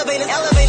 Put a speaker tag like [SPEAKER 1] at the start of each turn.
[SPEAKER 1] Elevate. elevated.